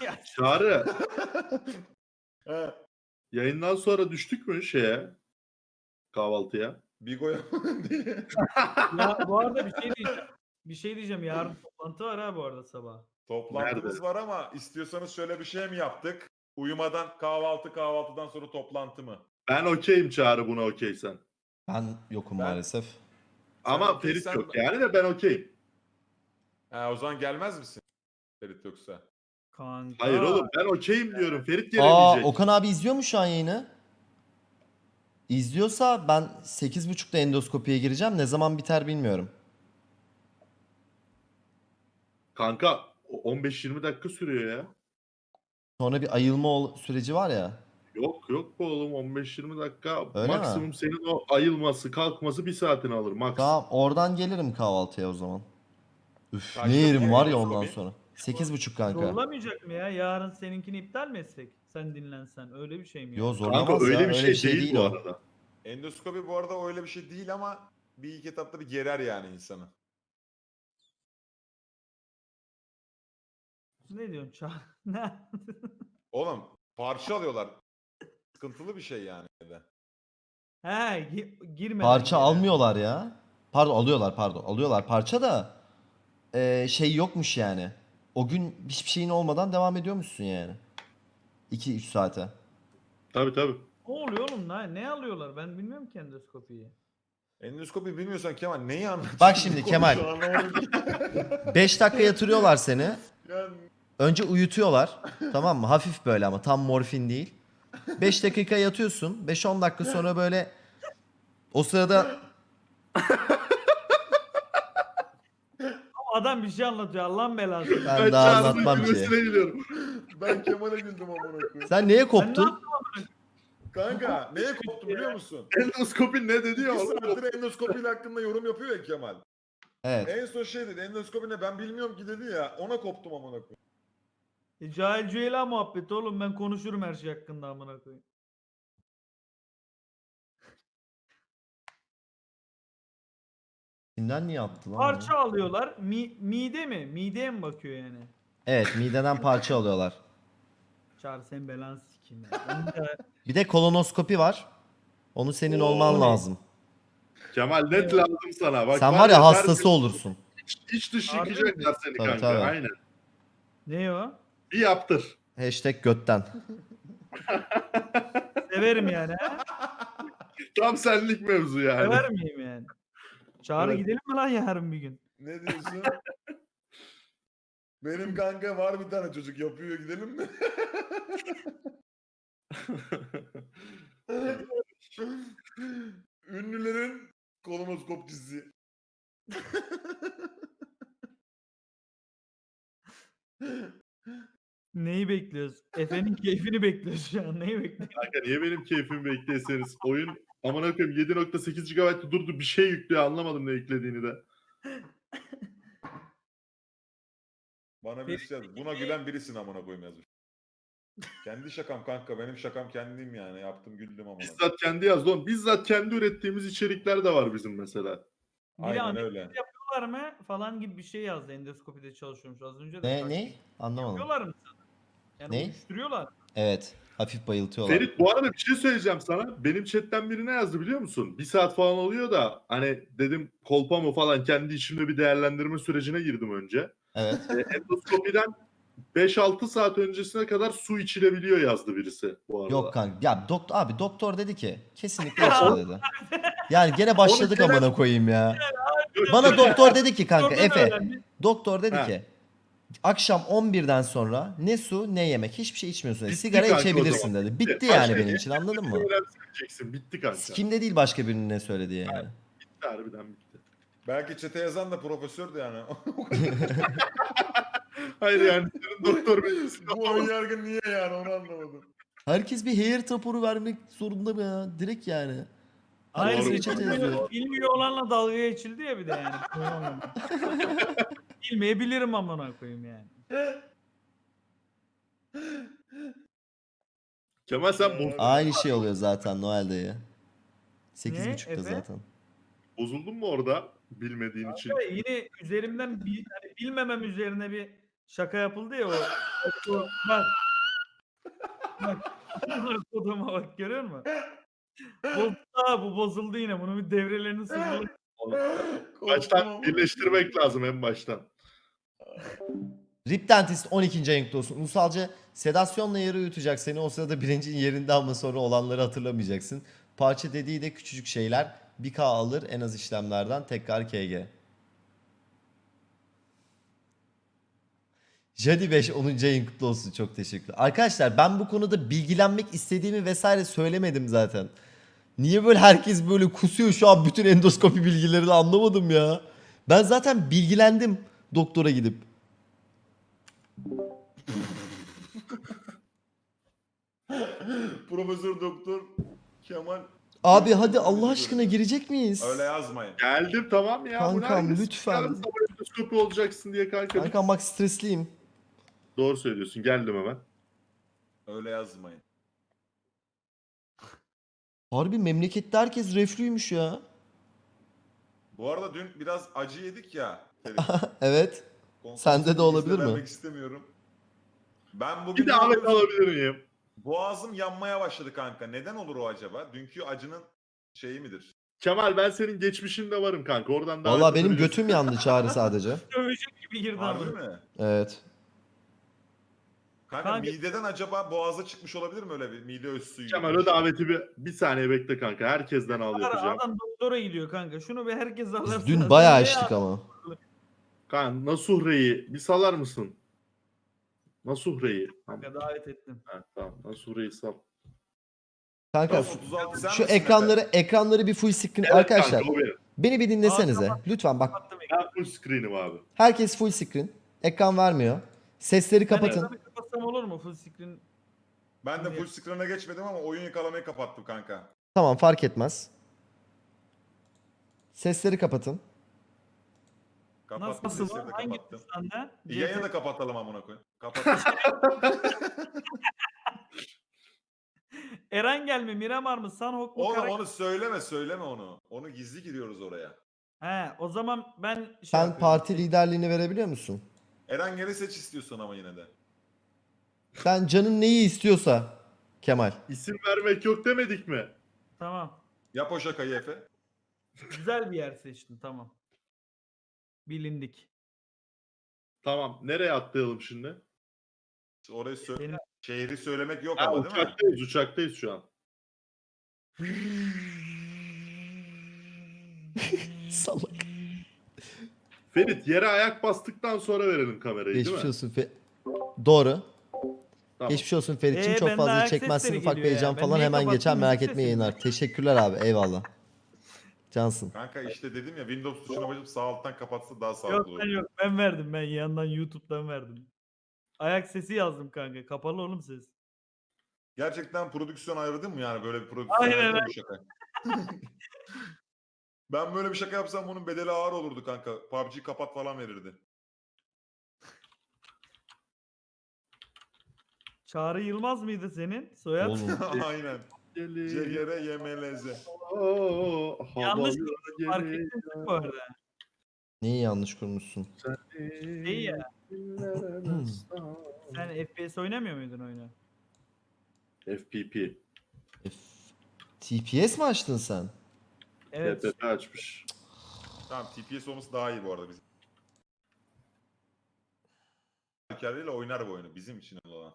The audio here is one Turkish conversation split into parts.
Ya, Çağrı yayından sonra düştük mü şeye? Kahvaltıya. Bigo'ya diye. ya bu arada bir şey diyeceğim. Bir şey diyeceğim. Yarın toplantı var ha bu arada sabah. Toplantımız Nerede? var ama istiyorsanız şöyle bir şey mi yaptık? Uyumadan kahvaltı kahvaltıdan sonra toplantı mı? Ben okeyim Çağrı buna okeysen. Ben yokum Ben- maalesef. Ama okeysen- Ferit yok yani de ben okeyim. Ha, o zaman gelmez misin? Ferit yoksa. Kanka. Hayır oğlum ben okeyim diyorum. Ferit Aa gelemeyecek. Okan abi izliyor mu şu an yayını? İzliyorsa ben 8.30'da endoskopiye gireceğim. Ne zaman biter bilmiyorum. Kanka o 15-20 dakika sürüyor ya. Sonra bir ayılma ol- süreci var ya. Yok yok bu oğlum 15-20 dakika. Öyle mi? Maksimum senin o ayılması kalkması bir saatini alır. Max. Tamam oradan gelirim kahvaltıya o zaman. Üf Kaçta ne yerim var ya endoskopi? ondan sonra. 8.30 kanka. Zorlamayacak mı ya? Yarın seninkini iptal mi etsek? Sen dinlensen. Öyle bir şey mi? Yo zorlamaz Kanka öyle ya. bir şey, değil, bu arada. Endoskopi bu arada öyle bir şey değil ama bir iki etapta bir gerer yani insanı. Ne diyorsun Çağ? Ne? Oğlum parça alıyorlar. Sıkıntılı bir şey yani. de. He gi- girmeden. Parça gene. almıyorlar ya. Pardon alıyorlar pardon. Alıyorlar parça da eee, şey yokmuş yani. O gün hiçbir şeyin olmadan devam ediyormuşsun yani. 2-3 saate. Tabii tabii. Ne oluyor oğlum? Ne, ne alıyorlar? Ben bilmiyorum ki endoskopiyi. Endoskopi bilmiyorsan Kemal neyi anlatıyorsun? Bak şimdi Kemal. Konuşuyor, anlamadım ki. 5 dakika yatırıyorlar seni. yani Önce uyutuyorlar. tamam mı? Hafif böyle ama tam morfin değil. 5 dakika yatıyorsun. 5-10 dakika sonra böyle o sırada Adam bir şey anlatıyor. Allah'ın belası. ben Ben daha Çağrı'nın anlatmam ki. gülmesine gülüyorum. ben Kemal'e güldüm amına koyayım. Sen neye Ben ne koptun? yaptım? Kanka neye koptu biliyor musun? Endoskopi ne dedi ya? Bir oğlum? saattir endoskopiyle hakkında yorum yapıyor ya Kemal. Evet. En son şey dedi endoskopi ne ben bilmiyorum ki dedi ya ona koptum amına koyayım. E, Cahil Cüela muhabbeti oğlum. Ben konuşurum her şey hakkında amına koyayım. Kimden niye attı lan? bunu? Parça alıyorlar. Mi, mide mi? Mideye mi bakıyor yani? Evet mideden parça alıyorlar. Çağrı sen belanı sikeyim ya. Ben de- Bir de kolonoskopi var. Onu senin Oo, olman lazım. Kemal net lazım sana. Bak, Sen var ya hastası olursun. iç, iç dış Harbi yıkayacaklar seni Tabii, kanka. tabii. Aynen. ne o? Bir yaptır. Hashtag götten. Severim yani. ha? Tam senlik mevzu yani. Sever miyim? Çağrı Evet. gidelim mi lan yarın bir gün? Ne diyorsun? Benim kanka var bir tane çocuk yapıyor gidelim mi? Ünlülerin kolonoskopçisi. Neyi bekliyoruz? Efe'nin keyfini bekliyoruz şu an. Neyi bekliyoruz? Kanka niye benim keyfimi bekleyeseniz? Oyun amına koyayım 7.8 GB durdu bir şey yüklüyor anlamadım ne yüklediğini de. Bana birisi yazdı. Buna gülen birisin amına koyayım yazmış. Kendi şakam kanka benim şakam kendim yani yaptım güldüm amına. Bizzat kendi yazdı oğlum. Bizzat kendi ürettiğimiz içerikler de var bizim mesela. Biri Aynen öyle. yapıyorlar mı falan gibi bir şey yazdı. Endoskopide çalışıyormuş az önce de. Ne ne? Anlamadım. Yapıyorlar mı? Yani Ne? uyuşturuyorlar. Evet. Hafif bayıltıyorlar. Ferit bu arada bir şey söyleyeceğim sana. Benim chatten biri ne yazdı biliyor musun? Bir saat falan oluyor da hani dedim kolpa mı falan kendi içimde bir değerlendirme sürecine girdim önce. Evet. E, endoskopiden 5-6 saat öncesine kadar su içilebiliyor yazdı birisi bu arada. Yok kanka. Ya doktor abi doktor dedi ki kesinlikle içme dedi. Yani gene başladık amına koyayım ya. Bana doktor dedi ki kanka Efe. Doktor dedi ki akşam 11'den sonra ne su ne yemek hiçbir şey içmiyorsun dedi. Bitti Sigara kanka o içebilirsin zaman. dedi. Bitti Başka yani benim ne- için anladın mı? Bitti kanka. Kimde değil başka birinin ne söylediği yani. Bitti harbiden bitti. Belki çete yazan da profesördü yani. Hayır yani senin doktor bilgisi Bu ön yargı niye yani onu anlamadım. Herkes bir hair raporu vermek zorunda mı ya? Direkt yani. Hayır, Herkes bilmiyor, yazıyor. bilmiyor olanla dalga geçildi ya bir de yani. Bilmeyebilirim amına koyayım yani. Kemal sen bo- Aynı şey oluyor zaten Noel'de ya. 8.30'da Efe? zaten. bozuldun mu orada bilmediğin için? Yine üzerimden bir, hani bilmemem üzerine bir Şaka yapıldı ya o. o bak. Bak. Koduma bak görüyor musun? Bozuldu ha, bu bozuldu yine. Bunun bir devrelerini sıfırladı. Baştan birleştirmek lazım en baştan. Rip Dentist 12. ayın kutlu olsun. Ulusalca sedasyonla yere uyutacak seni. O sırada bilincin yerinde ama sonra olanları hatırlamayacaksın. Parça dediği de küçücük şeyler. 1K alır en az işlemlerden. Tekrar KG. Jadi 5 10. ayın kutlu olsun. Çok teşekkür Arkadaşlar ben bu konuda bilgilenmek istediğimi vesaire söylemedim zaten. Niye böyle herkes böyle kusuyor şu an bütün endoskopi bilgilerini anlamadım ya. Ben zaten bilgilendim doktora gidip. Profesör Doktor Kemal Abi hadi Allah aşkına girecek miyiz? öyle yazmayın. Geldim tamam ya. Kankam, lütfen. yarın sabah endoskopi olacaksın diye kanka. Kankam bak stresliyim. Doğru söylüyorsun geldim hemen. Öyle yazmayın. Harbi memlekette herkes reflüymüş ya. Bu arada dün biraz acı yedik ya. Ferit. Evet. Sende de olabilir mi? vermek istemiyorum. Ben bugün Bir de Ahmet alabilir miyim? Boğazım yanmaya başladı kanka. Neden olur o acaba? Dünkü acının şeyi midir? Kemal ben senin geçmişinde varım kanka. Oradan davet Vallahi benim götüm yandı çağrı sadece. Dövecek gibi girdi Harbi ama. mi? Evet. Kanka, Kanka- mideden acaba boğaza çıkmış olabilir mi öyle bir mide öz suyu? Kemal gibi o bir şey? daveti bir, bir saniye bekle kanka. Herkesten al yapacağım. Adam doktora gidiyor kanka. Şunu bir herkes alırsın. Dün bayağı içtik ama. Kanka Nasuhre'yi bir salar mısın? Nasuhre'yi. Tamam, Kanka davet ettim. ha, tamam. Nasuhre'yi sal. Kanka Tamam, 36 sen şu misin ekranları Efe? ekranları bir full screen Evet arkadaşlar. kanka. Beni bir dinlesenize. Lütfen bak. Kapattım ekranı. Ben full screen'im abi. Herkes full screen. Ekran vermiyor. Sesleri kapatın. ekranı kapatsam olur mu? Full screen. Ben de full screen'e geçmedim ama oyun yakalamayı kapattım kanka. Tamam fark etmez. Sesleri kapatın. Kapattım Nasıl sesleri de var? Hangi kapattım. sende? Yayını da kapatalım amına koyayım. Kapat. Eren gelme, Miramar mı? Sanhok mu? onu, Karak- onu söyleme söyleme onu. Onu gizli giriyoruz oraya. He, o zaman ben şey Sen yapıyorum. parti liderliğini verebiliyor musun? Eren geri seç istiyorsun ama yine de. Sen canın neyi istiyorsa Kemal. İsim vermek yok demedik mi? Tamam. Yap o şakayı Efe. Güzel bir yer seçtin. Tamam. Bilindik. Tamam. Nereye atlayalım şimdi? Orayı sö- Benim- şehri söylemek yok Ha, ama değil mi? uçaktayız, uçaktayız şu an. Salak. Ferit yere ayak bastıktan sonra verelim kamerayı değil Geçmiş mi? olsun Fe- Doğru. Tamam. Geçmiş olsun Ferit'ciğim. Ee, Çok fazla ayak çekmezsin sesleri ufak bir geliyor ya. heyecan Ben falan hemen geçer kapattım? merak Müzik sesini. yayınlar. Teşekkürler abi eyvallah. Cansın. Kanka işte dedim ya Windows tuşuna basıp sağ alttan kapatsa daha Yok sağlıklı olur. ben yok. Ben verdim ben yandan YouTube'dan verdim. Ayak sesi yazdım kanka. Kapalı oğlum ses. Gerçekten prodüksiyon ayırdın mı yani böyle bir prodüksiyon Aynen ayırdın mı şaka? ben böyle bir şaka yapsam bunun bedeli ağır olurdu kanka. PUBG kapat falan verirdi. Çağrı Yılmaz mıydı senin? Soyad? Oğlum. Aynen. Yemeleze. Oo, Yanlış Fark mi bu arada? Neyi yanlış kurmuşsun? Şey ya. Sen FPS oynamıyor muydun oyunu? FPP. F- TPS mi açtın sen? Evet. TPP açmış. Tamam TPS olması daha iyi bu arada bizim. Hikârıyla oynar bu oyunu bizim için olan.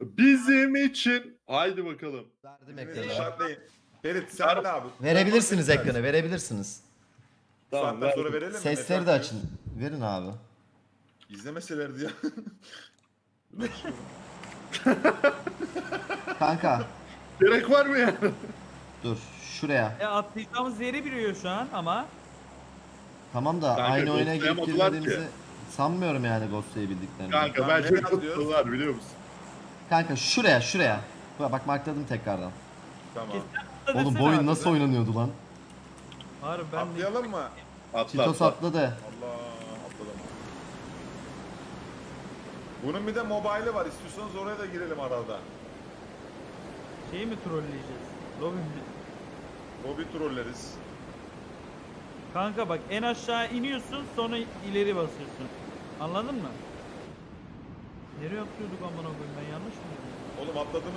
Bizim için. Haydi bakalım. Verdim ekranı. işaretleyin. Ferit sen ne abi? Verebilirsiniz ekranı verebilirsiniz. Bu saatten ver. sonra verelim mi? Sesleri de açın. Verin abi. İzlemeselerdi ya. Kanka Gerek var mı ya? dur şuraya. E atlayacağımız yeri biliyor şu an ama. Tamam da Kanka, aynı oyuna girip ghostlayamadılar girmediğimizi sanmıyorum yani ghostlayabildiklerini. Kanka Tamam, bence kutlular biliyor musun? Kanka şuraya şuraya. Bak, bak markladım tekrardan. tamam. Oğlum bu oyun nasıl oynanıyordu lan? Harbi ben de Atlayalım mı? Atla Çitos atla. atladı. Allah atladım. Bunun bir de mobile'ı var. İstiyorsanız oraya da girelim arada. şeyi mi trolleyeceğiz? Lobby mi? Lobby trolleriz. Kanka bak en aşağı iniyorsun sonra ileri basıyorsun. Anladın mı? Nereye atlıyorduk amına koyayım ben yanlış mı? Oğlum atladığımız